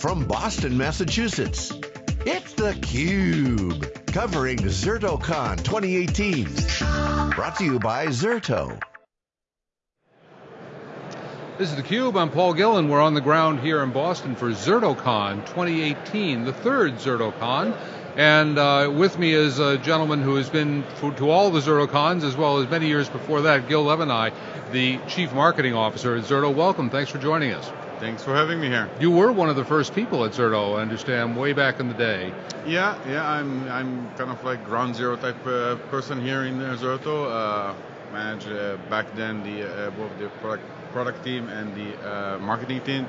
from Boston, Massachusetts. It's theCUBE, covering ZertoCon 2018. Brought to you by Zerto. This is theCUBE, I'm Paul Gillen. We're on the ground here in Boston for ZertoCon 2018, the third ZertoCon. And uh, with me is a gentleman who has been to all the ZertoCons as well as many years before that, Gil Levonai, the Chief Marketing Officer at Zerto. Welcome, thanks for joining us. Thanks for having me here. You were one of the first people at Zerto, I understand, way back in the day. Yeah, yeah, I'm I'm kind of like ground zero type uh, person here in uh, Zerto. Uh, manage uh, back then the uh, both the product product team and the uh, marketing team.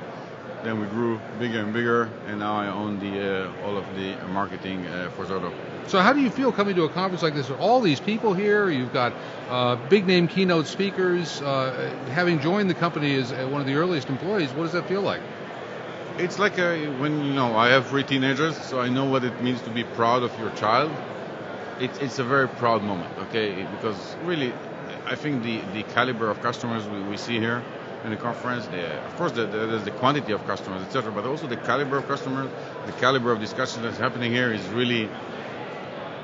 Then we grew bigger and bigger, and now I own the uh, all of the marketing uh, for Zerto. So how do you feel coming to a conference like this with all these people here? You've got uh, big name keynote speakers. Uh, having joined the company as one of the earliest employees, what does that feel like? It's like a, when you know I have three teenagers, so I know what it means to be proud of your child. It, it's a very proud moment, okay? Because really, I think the, the caliber of customers we, we see here in the conference. The, of course, the, the, there's the quantity of customers, etc., but also the caliber of customers, the caliber of discussion that's happening here is really,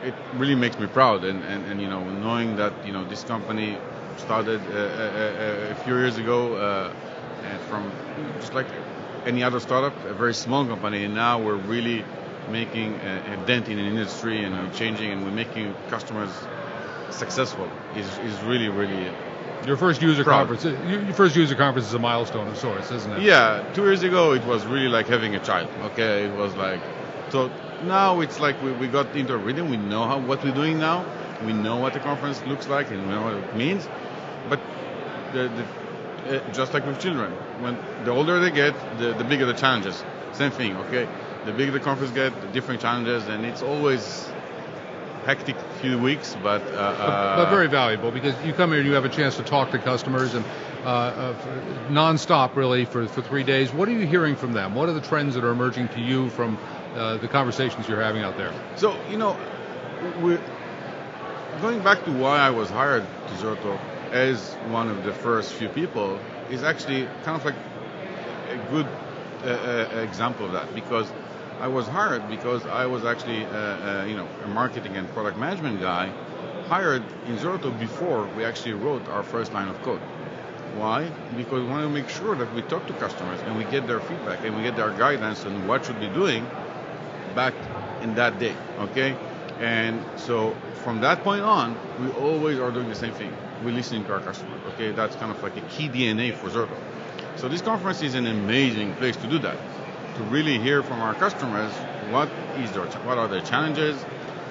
it really makes me proud. And, and, and you know, knowing that you know this company started uh, a, uh, uh, a, few years ago uh, from just like any other startup, a very small company, and now we're really making a, a dent in an industry and changing, and we're making customers successful. is is really really your first user proud. conference, your first user conference is a milestone of sorts, isn't it? Yeah, two years ago it was really like having a child. Okay, it was like so. Now it's like we, we got into a rhythm. We know how what we're doing now. We know what the conference looks like and we know what it means. But the, the, uh, just like with children, when the older they get, the, the bigger the challenges. Same thing. Okay, the bigger the conference get, the different challenges, and it's always hectic few weeks, but, uh, uh, but very valuable because you come here and you have a chance to talk to customers and uh, uh, nonstop really for, for three days. What are you hearing from them? What are the trends that are emerging to you from uh, the conversations you're having out there? So you know, we're going back to why I was hired to Zerto as one of the first few people is actually kind of like a good uh, example of that because I was hired because I was actually, uh, uh, you know, a marketing and product management guy hired in Zerto before we actually wrote our first line of code. Why? Because we want to make sure that we talk to customers and we get their feedback and we get their guidance on what should be doing back in that day, okay? And so from that point on, we always are doing the same thing. We're listening to our customers, okay? That's kind of like a key DNA for Zerto. So this conference is an amazing place to do that to really hear from our customers what is their what are their challenges.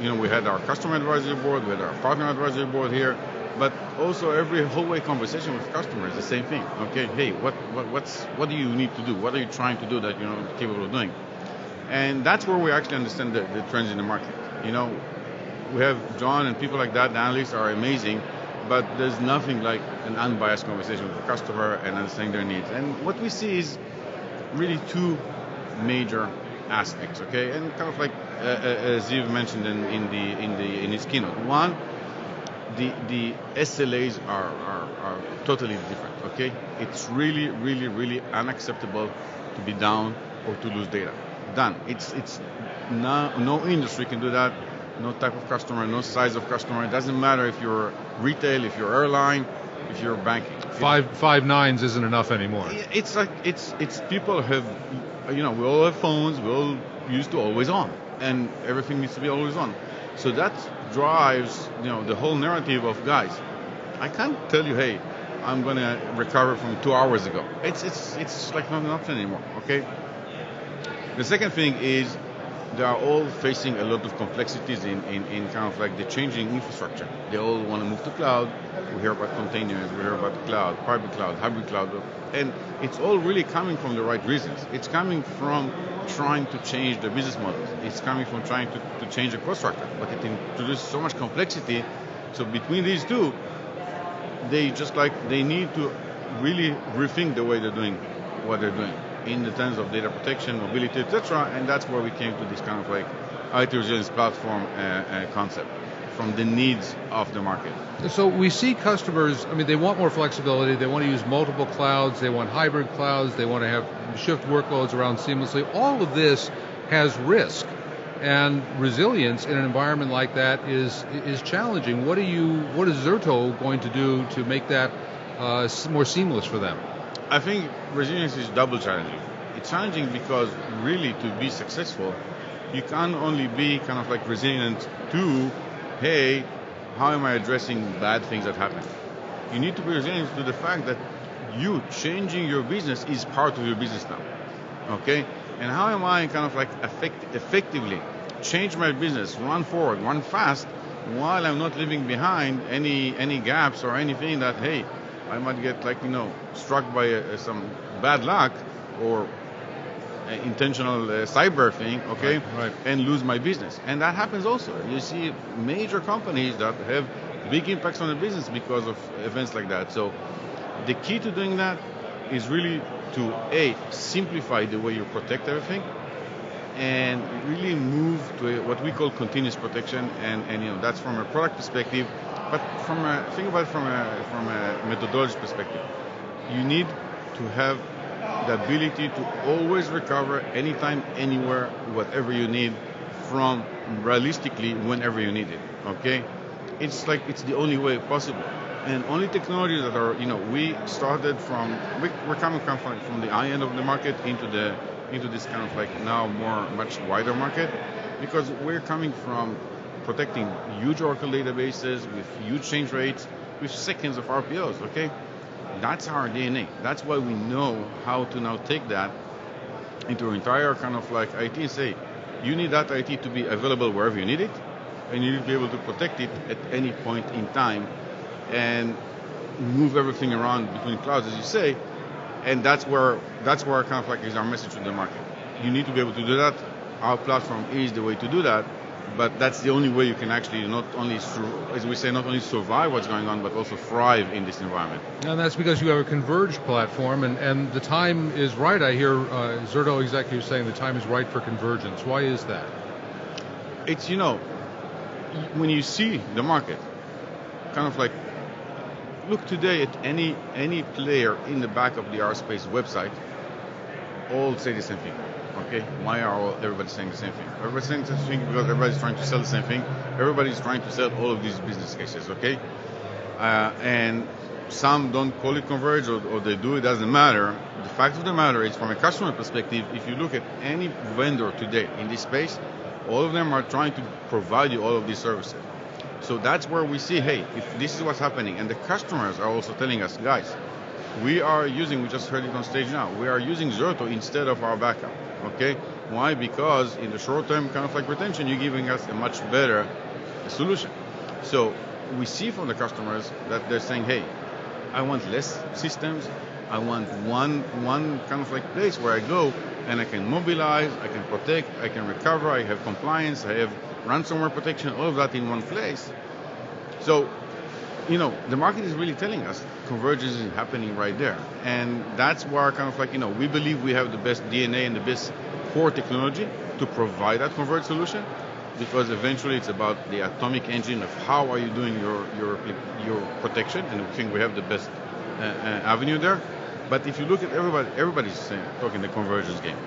You know, we had our customer advisory board, we had our partner advisory board here, but also every hallway conversation with customers, the same thing. Okay, hey, what, what what's what do you need to do? What are you trying to do that you're not capable of doing? And that's where we actually understand the, the trends in the market. You know, we have John and people like that, the analysts are amazing, but there's nothing like an unbiased conversation with the customer and understanding their needs. And what we see is really two major aspects, okay? And kind of like uh, uh, as Ziv mentioned in, in, the in the in his keynote, one, the the SLAs are, are, are totally different, okay? It's really really really unacceptable to be down or to lose data. Done. It's it's no no industry can do that. No type of customer, no size of customer. It doesn't matter if you're retail, if you're airline, if you're banking. Five five nines isn't enough anymore. It's like it's it's people have you know, we all have phones, we all used to always on, and everything needs to be always on. So that drives, you know, the whole narrative of guys. I can't tell you, hey, I'm gonna recover from two hours ago. It's it's it's like not an option anymore. Okay. The second thing is they are all facing a lot of complexities in, in, in kind of like the changing infrastructure. They all want to move to cloud. We hear about containers, we hear about cloud, private cloud, hybrid cloud, and it's all really coming from the right reasons. It's coming from trying to change the business models. It's coming from trying to, to change the cost structure, but it introduces so much complexity. So between these two, they just like, they need to really rethink the way they're doing what they're doing in the terms of data protection, mobility, etc. And that's where we came to this kind of like IT resilience platform uh, uh, concept. from the needs of the market. So we see customers, I mean, they want more flexibility, they want to use multiple clouds, they want hybrid clouds, they want to have shift workloads around seamlessly. All of this has risk. And resilience in an environment like that is is challenging. What are you? What is Zerto going to do to make that uh, more seamless for them? I think resilience is double challenging. It's challenging because really to be successful, you can't only be kind of like resilient to, hey, how am I addressing bad things that happen? You need to be resilient to the fact that you changing your business is part of your business now. Okay? And how am I kind of like effect- effectively change my business, run forward, run fast, while I'm not leaving behind any any gaps or anything that hey, I might get like you know struck by uh, some bad luck or intentional uh, cyber thing, okay, right, right. and lose my business. And that happens also. You see major companies that have big impacts on the business because of events like that. So the key to doing that is really to a simplify the way you protect everything and really move to what we call continuous protection and, and you know that's from a product perspective but from a think about it from a from a methodology perspective. You need to have the ability to always recover anytime anywhere whatever you need from realistically whenever you need it okay? It's like it's the only way possible. And only technologies that are, you know, we started from, we, are coming from, from the high end of the market into the into this kind of like now more much wider market because we're coming from protecting huge Oracle databases with huge change rates with seconds of RPOs. Okay, that's our DNA. That's why we know how to now take that into entire kind of like IT and say, you need that IT to be available wherever you need it, and you need to be able to protect it at any point in time and move everything around between clouds, as you say. And that's where that's where kind of like is our message to the market. You need to be able to do that. Our platform is the way to do that. But that's the only way you can actually not only, as we say, not only survive what's going on, but also thrive in this environment. And that's because you have a converged platform, and, and the time is right. I hear uh, Zerto executives saying the time is right for convergence. Why is that? It's, you know, when you see the market, kind of like look today at any any player in the back of the RSpace website, all say the same thing. Okay, why are everybody saying the same thing? Everybody's saying the same thing because everybody's trying to sell the same thing. Everybody's trying to sell all of these business cases. Okay, uh, and some don't call it converge or, or, they do, it doesn't matter. The fact of the matter is, from a customer perspective, if you look at any vendor today in this space, all of them are trying to provide you all of these services. So that's where we see, hey, if this is what's happening, and the customers are also telling us, guys, we are using, we just heard it on stage now, we are using Zerto instead of our backup. Okay? Why? Because in the short term kind of like retention, you're giving us a much better solution. So we see from the customers that they're saying, hey, I want less systems. I want one one kind of like place where I go and I can mobilize, I can protect, I can recover, I have compliance, I have ransomware protection, all of that in one place. So, you know, the market is really telling us convergence is happening right there. And that's where kind of like, you know, we believe we have the best DNA and the best core technology to provide that converged solution because eventually it's about the atomic engine of how are you doing your your your protection and we think we have the best uh, uh, avenue there but if you look at everybody everybody's saying, talking the convergence game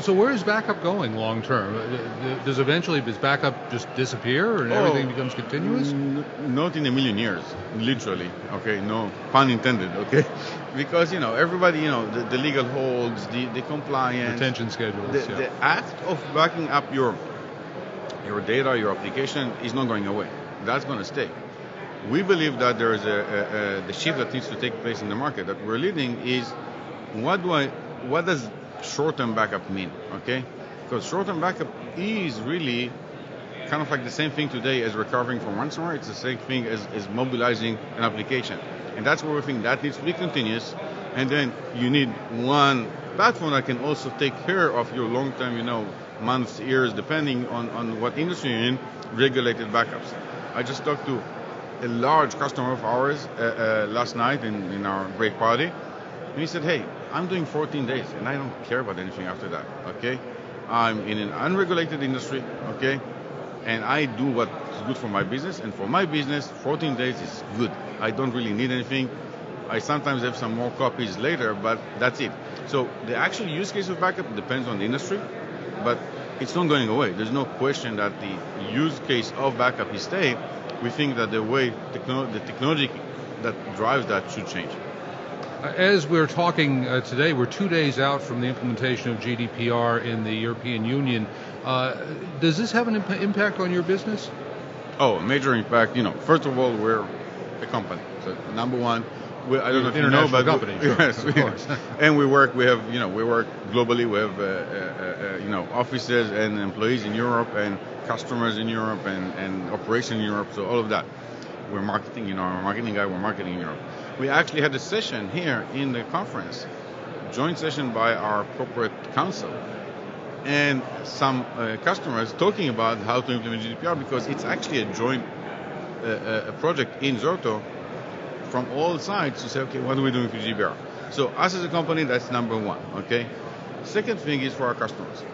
so where is backup going long term? Uh, does eventually does backup just disappear and oh, everything becomes continuous? N- not in a million years, literally. Okay, no pun intended. Okay, because you know everybody, you know the, the legal holds, the, the compliance, retention schedules. The, yeah. the act of backing up your your data, your application is not going away. That's going to stay. We believe that there is a, a, a, the shift that needs to take place in the market that we're leading is what do I what does short-term backup mean? Okay, because short-term backup is really kind of like the same thing today as recovering from ransomware. It's the same thing as, as mobilizing an application, and that's where we think that needs to be continuous. And then you need one platform that can also take care of your long-term, you know, months, years, depending on, on what industry you're in, regulated backups. I just talked to a large customer of ours uh, uh, last night in, in our break party, and he said, hey, I'm doing 14 days and I don't care about anything after that, okay? I'm in an unregulated industry, okay? and I do what's good for my business. And for my business, 14 days is good. I don't really need anything. I sometimes have some more copies later, but that's it. So the actual use case of backup depends on the industry, but it's not going away. There's no question that the use case of backup is staying. We think that the way techno- the technology that drives that should change. As we're talking uh, today, we're two days out from the implementation of GDPR in the European Union. Uh, does this have an imp- impact on your business? Oh, major impact. You know, first of all, we're a company. So number one, we, I don't know if you know, but company, we, sure, yes, of course. and we work. We have, you know, we work globally. We have, uh, uh, uh, you know, offices and employees in Europe and customers in Europe and, and operation in Europe. So all of that. We're marketing. You know, I'm marketing guy. We're marketing in Europe. We actually had a session here in the conference, joint session by our corporate counsel and some uh, customers talking about how to implement GDPR because it's actually a joint uh, uh, a project in Zerto from all sides to say, okay, what are we doing for GDPR? So us as a company, that's number one, okay? Second thing is for our customers.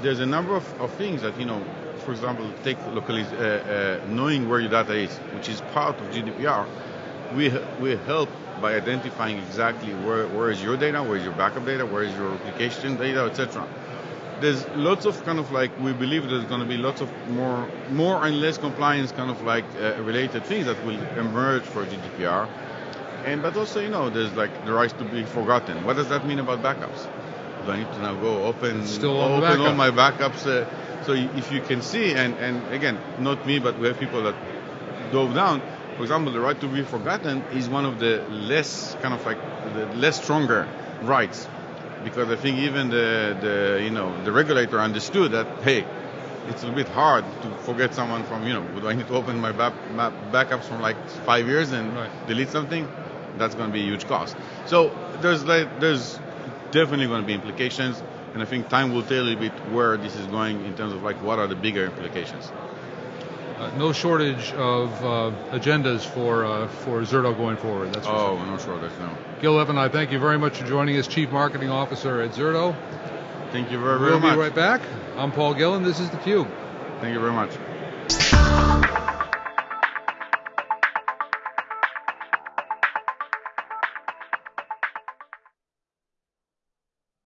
There's a number of, of things that, you know, for example, take locally, uh, uh, knowing where your data is, which is part of GDPR. We, we help by identifying exactly where, where is your data, where is your backup data, where is your application data, etc there's lots of kind of like we believe there's going to be lots of more more and less compliance kind of like uh, related things that will emerge for GDPR. And but also you know there's like the right to be forgotten. What does that mean about backups? Do I need to now go open still open all my backups? Uh, so if you can see and and again not me but we have people that dove down. For example, the right to be forgotten is one of the less kind of like the less stronger rights because I think even the, the you know the regulator understood that hey, it's a bit hard to forget someone from you know do I need to open my back, my backups from like five years and Right. delete something? That's going to be a huge cost. So there's like there's definitely going to be implications, and I think time will tell a little bit where this is going in terms of like what are the bigger implications. Uh, no shortage of uh, agendas for uh, for Zerto going forward. That's Oh, sure. no shortage, no. Gil Evan, I thank you very much for joining us, Chief Marketing Officer at Zerto. Thank you very, very We'll much. be right back. I'm Paul Gillen. This is theCUBE. Thank you very much.